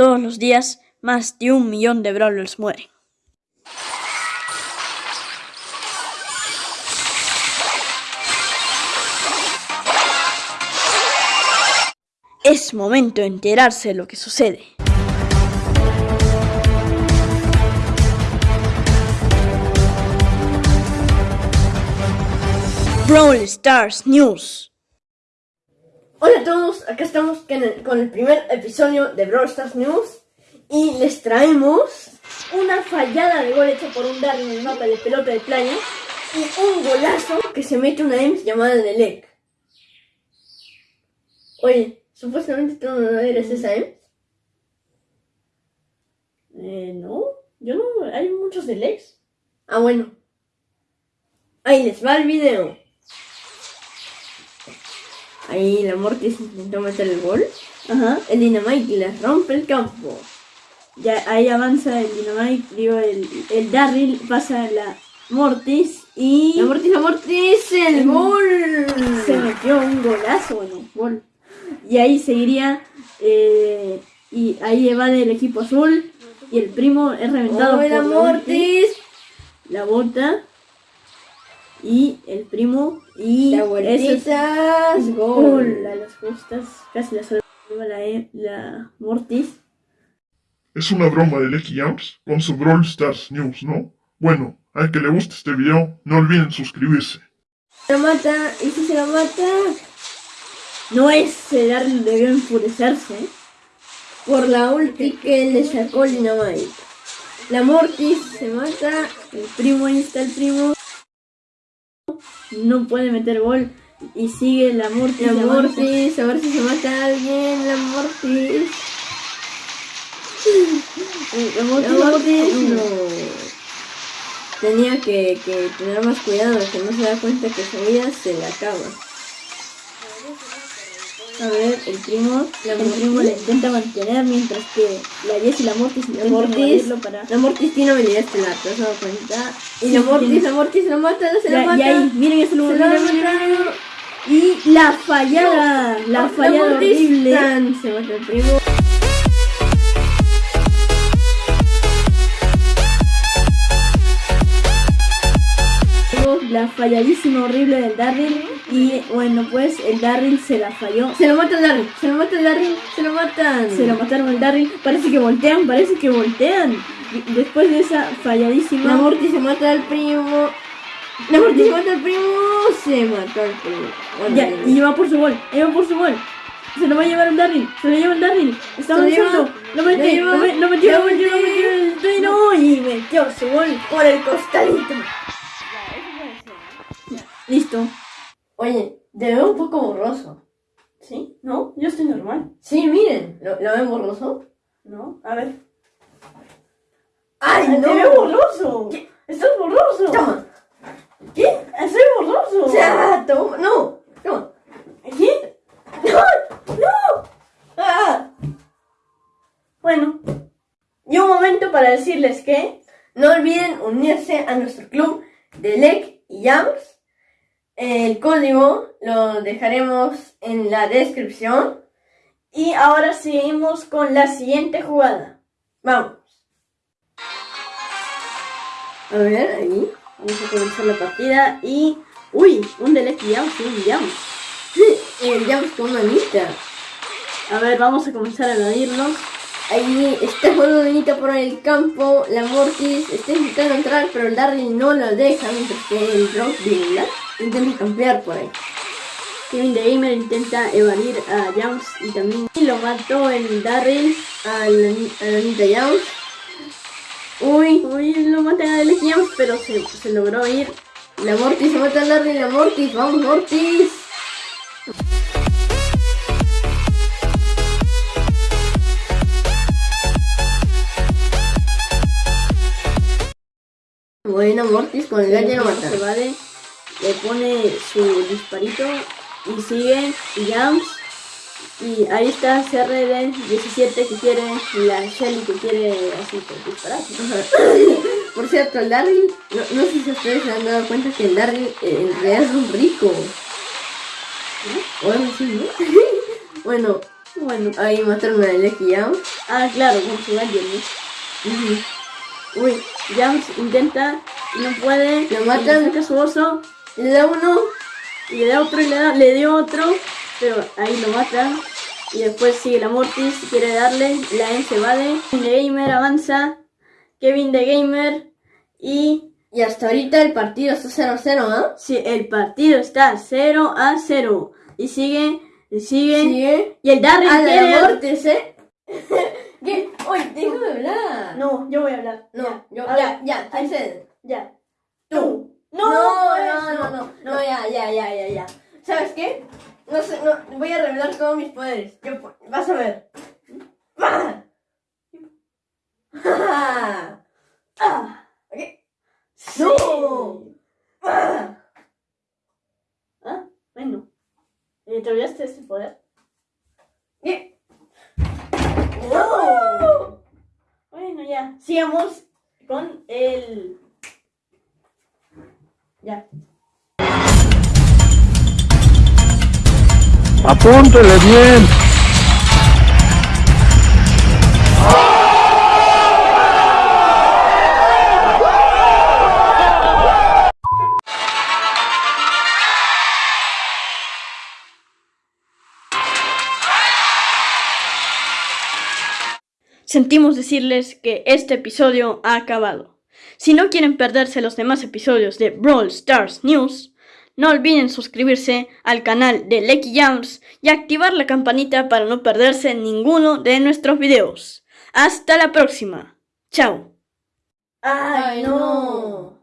Todos los días, más de un millón de brawlers mueren. Es momento de enterarse de lo que sucede. Brawl Stars News. Hola a todos, acá estamos con el, con el primer episodio de Brawl Stars News y les traemos una fallada de gol hecha por un Darwin en el mapa de pelota de playa y un golazo que se mete una EMS llamada Nelec. Oye, supuestamente tú no eres esa EMS. Eh, no, yo no, hay muchos de Lex. Ah, bueno. Ahí les va el video. Ahí la Mortis intentó meter el gol. Ajá. El Dynamite les rompe el campo. Ya ahí avanza el Dynamite, digo, el, el Darryl pasa a la Mortis y La Mortis, la Mortis, el gol. se metió un golazo, bueno, gol. Y ahí seguiría, eh, y ahí va del equipo azul y el primo es reventado ¡Oh, por la Mortis! la bota y el primo y La vueltitas, gol gol. a las justas, casi la salva la, E- la Mortis. Es una broma de Lecky Jams con su Brawl Stars News, ¿no? Bueno, al que le guste este video, no olviden suscribirse. Se la mata, y si se la mata, No es el Darryl debió enfurecerse. por la ulti que le sacó el Dynamite. La Mortis se mata, El primo, ahí está el primo. No puede meter gol. Y sigue la Mortis. la. Mortis, a ver si se mata a alguien, la Mortis. La Mortis, La la Mortis, no. Tenía que, que tener más cuidado, que no se da cuenta que su vida se le acaba. A ver, el primo. La el primo le intenta mantener mientras que la Jess y la Mortis La intentan Mortis, para. la Mortis tiene habilidad estelar, ¿te has dado cuenta? Y Sí, la Mortis, tiene- la Mortis la mata, se la mata. y ahí, miren ese lugar. la. Y la fallada. La fallada Mortis horrible. tan, se mata el primo. La falladísima horrible del Darryl. Y bueno, pues el Darryl se la falló. Se lo mata el Darryl, se lo mata el Darryl, se lo matan. Se lo mataron al Darryl. Parece que voltean, parece que voltean. Después de esa falladísima. La Mortis se mata al primo. La Mortis se mata al primo. Se mató al primo. Bueno, Ya, y va por su gol, por su gol. Se lo va a llevar el Darryl, se lo lleva el Darryl. Está lleva, avanzando. Lo metió, lleva, lo, me- lo metió, lo metió, lo metió. metió. Y metió su gol. por el costadito. Listo. Oye, te veo un poco borroso. ¿Sí? ¿No? Yo estoy normal. Sí, miren, ¿lo, lo ven borroso? ¿No? A ver. ¡Ay, Te no! veo borroso. Estás borroso. ¡Toma! ¿Qué? Estoy borroso. Sea, toma, no, toma. ¿Qué? ¡No! ¡No! ¡Ah! Bueno. Y un momento para decirles que No olviden unirse a nuestro club de LEC y Jams. El código lo dejaremos en la descripción. Y ahora seguimos con la siguiente jugada. Vamos. A ver, ahí. Vamos a comenzar la partida y... Uy, un delete ya, sí, un jam. El Jams con manita. A ver, vamos a comenzar a evadirlos. Ahí está jugando Benita por el campo. La Mortis está intentando entrar, pero el Darryl no lo deja. Mientras que el Rock intenta campear por ahí. Kevin the Gamer intenta evadir a Jams y también lo mató el Darryl. A la, a Anita Jams. Uy, uy, lo matan a Delete Jams, pero se, se logró ir. La Mortis se mata al Darryl. La Mortis, vamos Mortis. Buena Mortis con el gato lo mata. se le pone su disparito y sigue Jams. Y ahí está CRD17 que quiere, la Shelly que quiere así pues, disparar. Por cierto, el Darryl, no, no sé si ustedes se han dado cuenta que el Darryl eh, en realidad es un rico. O algo así, ¿no? bueno, Bueno. Ahí mataron a Lecky Jams. Ah, claro, con su. Ujú. Uy, Jams intenta y no puede. Lo matan. saca su oso Le da uno. y le da otro y le, da, le dio otro. Pero ahí lo matan. Y después sigue la Mortis, quiere darle. La M se evade. Kevin de Gamer avanza. Kevin de Gamer. Y Y hasta ahorita el partido está 0-0, ¿ah? si el partido está 0 a 0. Y sigue, y sigue. Sigue. Y el Darren Ah, la quiere- Mortis, ¿eh? ¿Qué? Oye, de hablar. No, yo voy a hablar. No, Ya. yo, A ya, ya, ahí- Tyson. Ya. Tú. No, no, no, no, no, ya, ya, ya, ya, ya. ¿Sabes qué? No sé, no, voy a revelar todos mis poderes. Yo, vas a ver. ¡Ah! Sí. ¡No! ¡Ah! Bueno. Eh, ¿Te olvidaste ese poder? ¿Qué? ¡No! Bueno, ya. Sigamos con el. Ya. Apúntele bien. Sentimos decirles que este episodio ha acabado. Si no quieren perderse los demás episodios de Brawl Stars News, no olviden suscribirse al canal de Lecky Jams y activar la campanita para no perderse ninguno de nuestros videos. Hasta la próxima. Chao. ¡Ay, no!